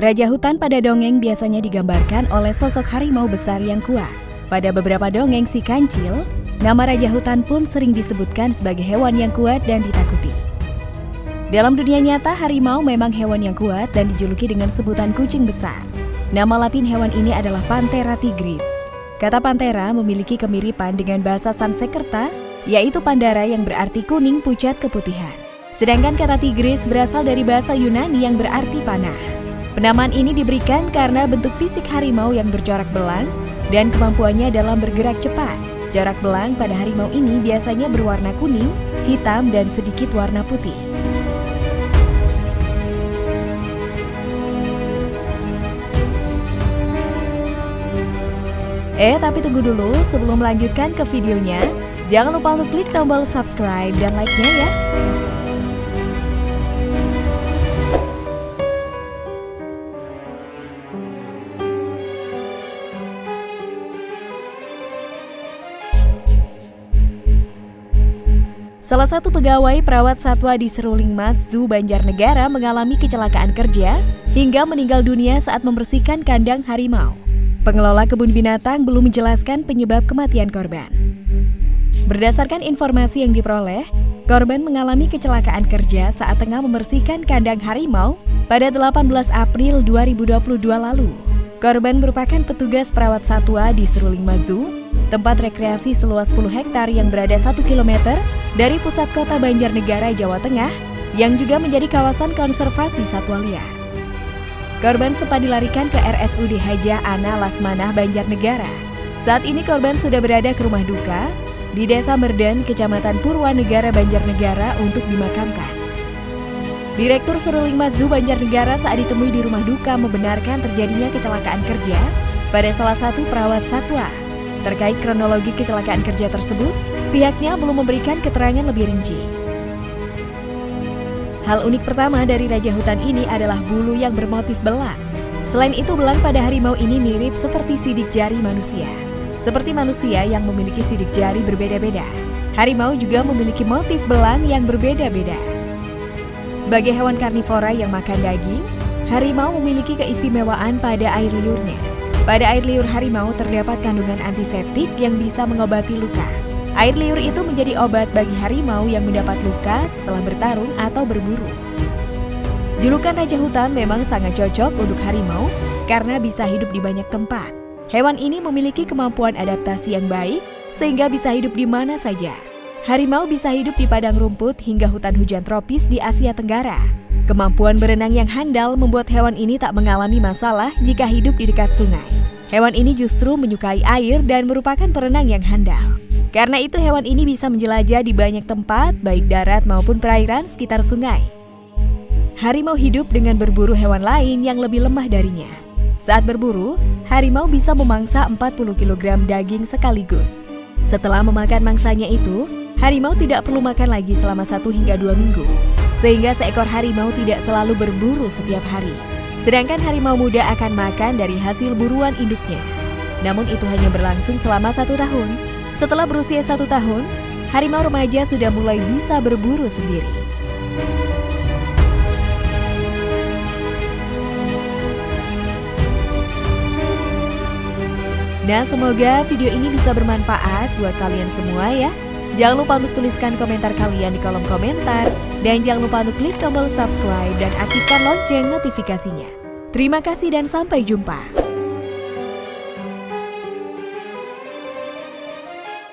Raja hutan pada dongeng biasanya digambarkan oleh sosok harimau besar yang kuat. Pada beberapa dongeng si kancil, nama raja hutan pun sering disebutkan sebagai hewan yang kuat dan ditakuti. Dalam dunia nyata, harimau memang hewan yang kuat dan dijuluki dengan sebutan kucing besar. Nama latin hewan ini adalah Panthera tigris. Kata Panthera memiliki kemiripan dengan bahasa Sanskerta, yaitu Pandara yang berarti kuning pucat keputihan. Sedangkan kata tigris berasal dari bahasa Yunani yang berarti panah. Penamaan ini diberikan karena bentuk fisik harimau yang bercorak belang dan kemampuannya dalam bergerak cepat. Corak belang pada harimau ini biasanya berwarna kuning, hitam, dan sedikit warna putih. Eh, tapi tunggu dulu sebelum melanjutkan ke videonya. Jangan lupa untuk klik tombol subscribe dan like-nya ya. Salah satu pegawai perawat satwa di Seruling Mas Zoo Banjarnegara mengalami kecelakaan kerja hingga meninggal dunia saat membersihkan kandang harimau. Pengelola kebun binatang belum menjelaskan penyebab kematian korban. Berdasarkan informasi yang diperoleh, korban mengalami kecelakaan kerja saat tengah membersihkan kandang harimau pada 18 April 2022 lalu. Korban merupakan petugas perawat satwa di Seruling Mazu tempat rekreasi seluas 10 hektar yang berada 1 km dari pusat kota Banjarnegara, Jawa Tengah, yang juga menjadi kawasan konservasi satwa liar. Korban sempat dilarikan ke RSUD Haja Ana Lasmanah, Banjarnegara. Saat ini korban sudah berada ke rumah duka di Desa Merden, Kecamatan Purwanegara, Banjarnegara untuk dimakamkan. Direktur Seruling Mazu Banjarnegara saat ditemui di rumah duka membenarkan terjadinya kecelakaan kerja pada salah satu perawat satwa Terkait kronologi kecelakaan kerja tersebut, pihaknya belum memberikan keterangan lebih rinci. Hal unik pertama dari Raja Hutan ini adalah bulu yang bermotif belang. Selain itu, belang pada harimau ini mirip seperti sidik jari manusia. Seperti manusia yang memiliki sidik jari berbeda-beda, harimau juga memiliki motif belang yang berbeda-beda. Sebagai hewan karnivora yang makan daging, harimau memiliki keistimewaan pada air liurnya. Pada air liur harimau terdapat kandungan antiseptik yang bisa mengobati luka. Air liur itu menjadi obat bagi harimau yang mendapat luka setelah bertarung atau berburu. Julukan Raja Hutan memang sangat cocok untuk harimau karena bisa hidup di banyak tempat. Hewan ini memiliki kemampuan adaptasi yang baik sehingga bisa hidup di mana saja. Harimau bisa hidup di padang rumput hingga hutan hujan tropis di Asia Tenggara. Kemampuan berenang yang handal membuat hewan ini tak mengalami masalah jika hidup di dekat sungai. Hewan ini justru menyukai air dan merupakan perenang yang handal. Karena itu hewan ini bisa menjelajah di banyak tempat, baik darat maupun perairan sekitar sungai. Harimau hidup dengan berburu hewan lain yang lebih lemah darinya. Saat berburu, harimau bisa memangsa 40 kg daging sekaligus. Setelah memakan mangsanya itu, harimau tidak perlu makan lagi selama satu hingga dua minggu. Sehingga seekor harimau tidak selalu berburu setiap hari. Sedangkan harimau muda akan makan dari hasil buruan induknya. Namun itu hanya berlangsung selama satu tahun. Setelah berusia satu tahun, harimau remaja sudah mulai bisa berburu sendiri. Nah, semoga video ini bisa bermanfaat buat kalian semua ya. Jangan lupa untuk tuliskan komentar kalian di kolom komentar. Dan jangan lupa untuk klik tombol subscribe dan aktifkan lonceng notifikasinya. Terima kasih dan sampai jumpa.